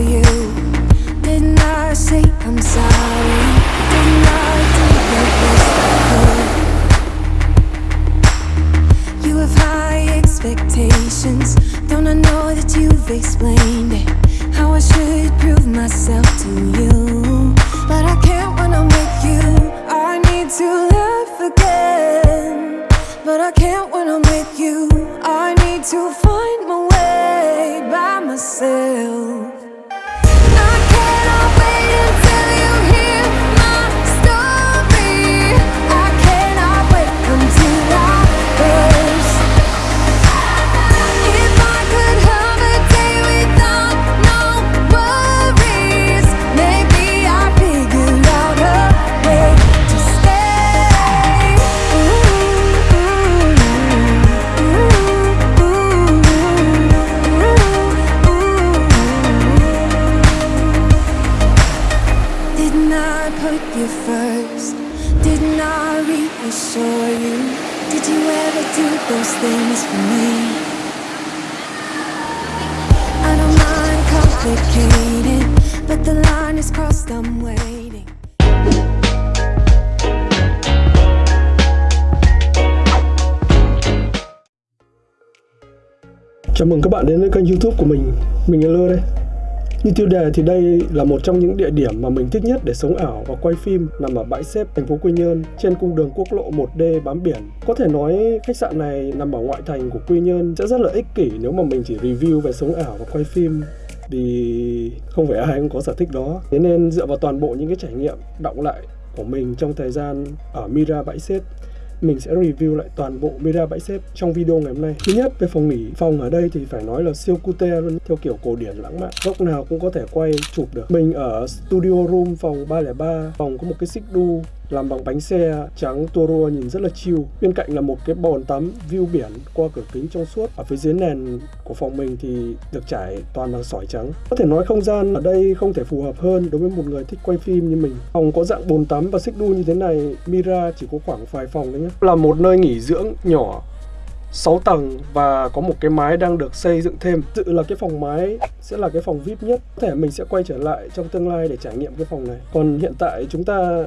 Didn't I say I'm sorry? I could? You have high expectations. Don't I know that you've explained? How I should prove myself to you. But I can't when I'm with you. I need to laugh again. But I can't when I'm with you. I need to find my way by myself. I saw you? Did you ever do those things for me? I don't mind complicated, but the line is crossed, I'm waiting. Chào mừng các bạn đến với kênh youtube của mình Mình là Lơ đây như tiêu đề thì đây là một trong những địa điểm mà mình thích nhất để sống ảo và quay phim nằm ở bãi xếp thành phố Quy Nhơn, trên cung đường quốc lộ 1D bám biển. Có thể nói khách sạn này nằm ở ngoại thành của Quy Nhơn sẽ rất là ích kỷ nếu mà mình chỉ review về sống ảo và quay phim, vì không phải ai cũng có sở thích đó. Thế nên dựa vào toàn bộ những cái trải nghiệm, động lại của mình trong thời gian ở Mira bãi xếp mình sẽ review lại toàn bộ Mira bãi xếp trong video ngày hôm nay. Thứ nhất về phòng nghỉ, phòng ở đây thì phải nói là siêu cute luôn, theo kiểu cổ điển lãng mạn. Góc nào cũng có thể quay chụp được. Mình ở studio room phòng 303, phòng có một cái xích đu làm bằng bánh xe trắng Toro nhìn rất là chill. Bên cạnh là một cái bồn tắm view biển qua cửa kính trong suốt. Ở phía dưới nền của phòng mình thì được trải toàn bằng sỏi trắng. Có thể nói không gian ở đây không thể phù hợp hơn đối với một người thích quay phim như mình. Phòng có dạng bồn tắm và xích đu như thế này, Mira chỉ có khoảng vài phòng thôi nhé. Là một nơi nghỉ dưỡng nhỏ 6 tầng và có một cái mái đang được xây dựng thêm. Dự là cái phòng mái sẽ là cái phòng VIP nhất. Có thể mình sẽ quay trở lại trong tương lai để trải nghiệm cái phòng này. Còn hiện tại chúng ta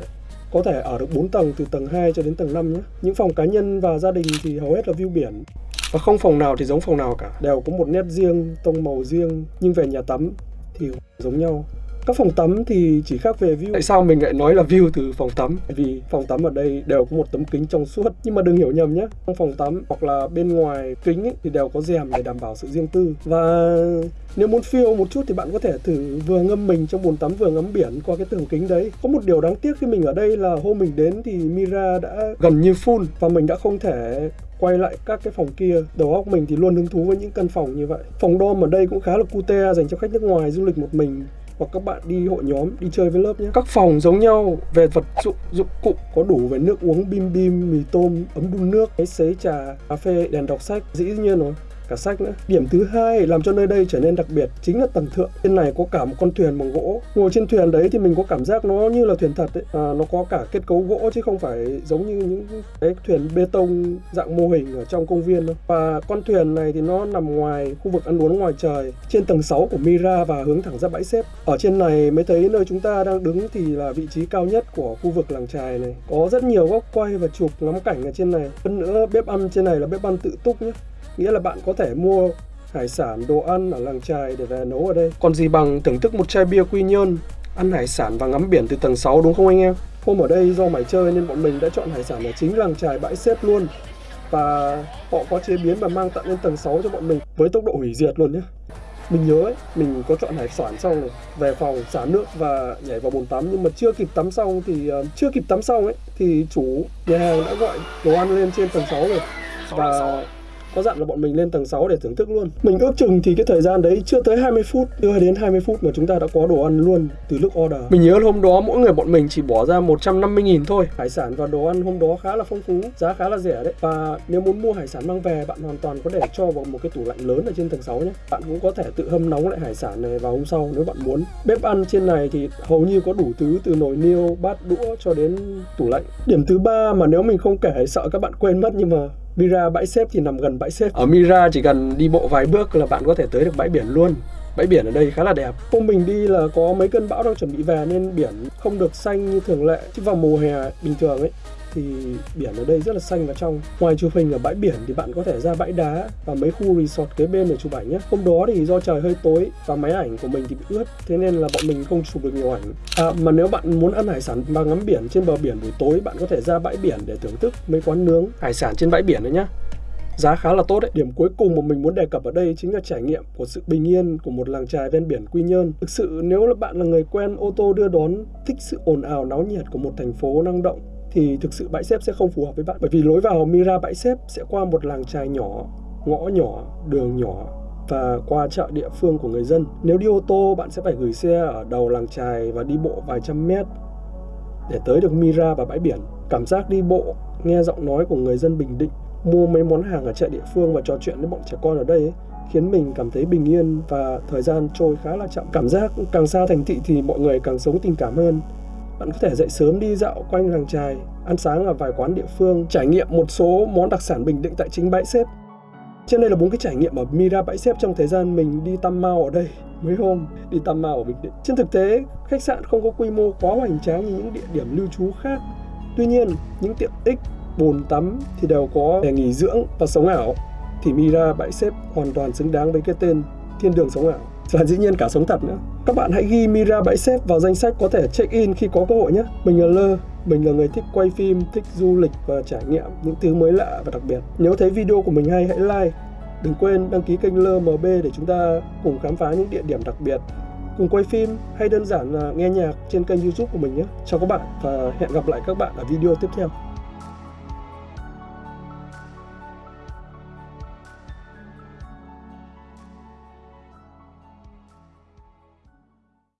có thể ở được 4 tầng từ tầng 2 cho đến tầng 5 nhé. Những phòng cá nhân và gia đình thì hầu hết là view biển. Và không phòng nào thì giống phòng nào cả. Đều có một nét riêng, tông màu riêng. Nhưng về nhà tắm thì giống nhau. Các phòng tắm thì chỉ khác về view. Tại sao mình lại nói là view từ phòng tắm? Vì phòng tắm ở đây đều có một tấm kính trong suốt. Nhưng mà đừng hiểu nhầm nhé. Trong phòng tắm hoặc là bên ngoài kính ấy, thì đều có rèm để đảm bảo sự riêng tư. Và nếu muốn phiêu một chút thì bạn có thể thử vừa ngâm mình trong bồn tắm vừa ngắm biển qua cái tường kính đấy. Có một điều đáng tiếc khi mình ở đây là hôm mình đến thì Mira đã gần như full và mình đã không thể quay lại các cái phòng kia. Đầu óc mình thì luôn hứng thú với những căn phòng như vậy. Phòng dorm ở đây cũng khá là cute dành cho khách nước ngoài du lịch một mình hoặc các bạn đi hội nhóm, đi chơi với lớp nhé. Các phòng giống nhau, về vật dụng dụng cụ có đủ về nước uống, bim bim, mì tôm, ấm đun nước máy sấy trà, cà phê, đèn đọc sách, dĩ nhiên rồi cả sách nữa. Điểm thứ hai làm cho nơi đây trở nên đặc biệt chính là tầng thượng. Trên này có cả một con thuyền bằng gỗ. Ngồi trên thuyền đấy thì mình có cảm giác nó như là thuyền thật ấy. À, nó có cả kết cấu gỗ chứ không phải giống như những cái thuyền bê tông dạng mô hình ở trong công viên đâu. Và con thuyền này thì nó nằm ngoài khu vực ăn uống ngoài trời trên tầng 6 của Mira và hướng thẳng ra bãi xếp. Ở trên này mới thấy nơi chúng ta đang đứng thì là vị trí cao nhất của khu vực làng trài này. Có rất nhiều góc quay và chụp ngắm cảnh ở trên này. Hơn nữa bếp ăn trên này là bếp ăn tự túc nhé nghĩa là bạn có thể mua hải sản, đồ ăn ở làng trài để về nấu ở đây. Còn gì bằng thưởng thức một chai bia quy nhơn, ăn hải sản và ngắm biển từ tầng 6 đúng không anh em? Hôm ở đây do mải chơi nên bọn mình đã chọn hải sản ở chính làng trài bãi xếp luôn. Và họ có chế biến và mang tận lên tầng 6 cho bọn mình với tốc độ hủy diệt luôn nhé. Mình nhớ ấy, mình có chọn hải sản xong rồi, về phòng xả nước và nhảy vào bồn tắm nhưng mà chưa kịp tắm xong thì uh, chưa kịp tắm xong ấy thì chủ nhà hàng đã gọi đồ ăn lên trên tầng 6 rồi. Và có dặn là bọn mình lên tầng 6 để thưởng thức luôn. Mình ước chừng thì cái thời gian đấy chưa tới 20 phút, chưa đến 20 phút mà chúng ta đã có đồ ăn luôn từ lúc order. Mình nhớ hôm đó mỗi người bọn mình chỉ bỏ ra 150 nghìn thôi. Hải sản và đồ ăn hôm đó khá là phong phú, giá khá là rẻ đấy. Và nếu muốn mua hải sản mang về, bạn hoàn toàn có thể cho vào một cái tủ lạnh lớn ở trên tầng 6 nhé. Bạn cũng có thể tự hâm nóng lại hải sản này vào hôm sau nếu bạn muốn. Bếp ăn trên này thì hầu như có đủ thứ từ nồi niêu, bát đũa cho đến tủ lạnh. Điểm thứ ba mà nếu mình không kể sợ các bạn quên mất nhưng mà Mira bãi xếp thì nằm gần bãi xếp. Ở Mira chỉ cần đi bộ vài bước là bạn có thể tới được bãi biển luôn. Bãi biển ở đây khá là đẹp. Hôm mình đi là có mấy cơn bão đang chuẩn bị về nên biển không được xanh như thường lệ. Chứ vào mùa hè bình thường ấy thì biển ở đây rất là xanh và trong. Ngoài chụp hình ở bãi biển thì bạn có thể ra bãi đá và mấy khu resort kế bên để chụp ảnh nhé. Hôm đó thì do trời hơi tối và máy ảnh của mình thì bị ướt, thế nên là bọn mình không chụp được nhiều ảnh. À, mà nếu bạn muốn ăn hải sản và ngắm biển trên bờ biển buổi tối, bạn có thể ra bãi biển để thưởng thức mấy quán nướng hải sản trên bãi biển đấy nhé giá khá là tốt đấy. Điểm cuối cùng mà mình muốn đề cập ở đây chính là trải nghiệm của sự bình yên của một làng trài ven biển Quy Nhơn. Thực sự nếu là bạn là người quen ô tô đưa đón, thích sự ồn ào náo nhiệt của một thành phố năng động thì thực sự bãi xếp sẽ không phù hợp với bạn bởi vì lối vào Mira bãi xếp sẽ qua một làng trài nhỏ, ngõ nhỏ, đường nhỏ và qua chợ địa phương của người dân. Nếu đi ô tô bạn sẽ phải gửi xe ở đầu làng trài và đi bộ vài trăm mét để tới được Mira và bãi biển. Cảm giác đi bộ, nghe giọng nói của người dân Bình Định mua mấy món hàng ở chợ địa phương và trò chuyện với bọn trẻ con ở đây ấy, khiến mình cảm thấy bình yên và thời gian trôi khá là chậm. Cảm giác càng xa thành thị thì mọi người càng sống tình cảm hơn. Bạn có thể dậy sớm đi dạo quanh làng trài, ăn sáng ở vài quán địa phương, trải nghiệm một số món đặc sản Bình Định tại chính bãi xếp. Trên đây là bốn cái trải nghiệm ở Mira bãi xếp trong thời gian mình đi Tam Mao ở đây mấy hôm đi Tam Mao ở Bình Định. Trên thực tế, khách sạn không có quy mô quá hoành tráng như những địa điểm lưu trú khác. Tuy nhiên, những tiện ích bồn tắm thì đều có để nghỉ dưỡng và sống ảo thì Mira bãi xếp hoàn toàn xứng đáng với cái tên thiên đường sống ảo và dĩ nhiên cả sống thật nữa các bạn hãy ghi Mira bãi xếp vào danh sách có thể check in khi có cơ hội nhé. Mình là Lơ, mình là người thích quay phim, thích du lịch và trải nghiệm những thứ mới lạ và đặc biệt. Nếu thấy video của mình hay, hãy like. Đừng quên đăng ký kênh Lơ MB để chúng ta cùng khám phá những địa điểm đặc biệt. Cùng quay phim hay đơn giản là nghe nhạc trên kênh youtube của mình nhé. Chào các bạn và hẹn gặp lại các bạn ở video tiếp theo.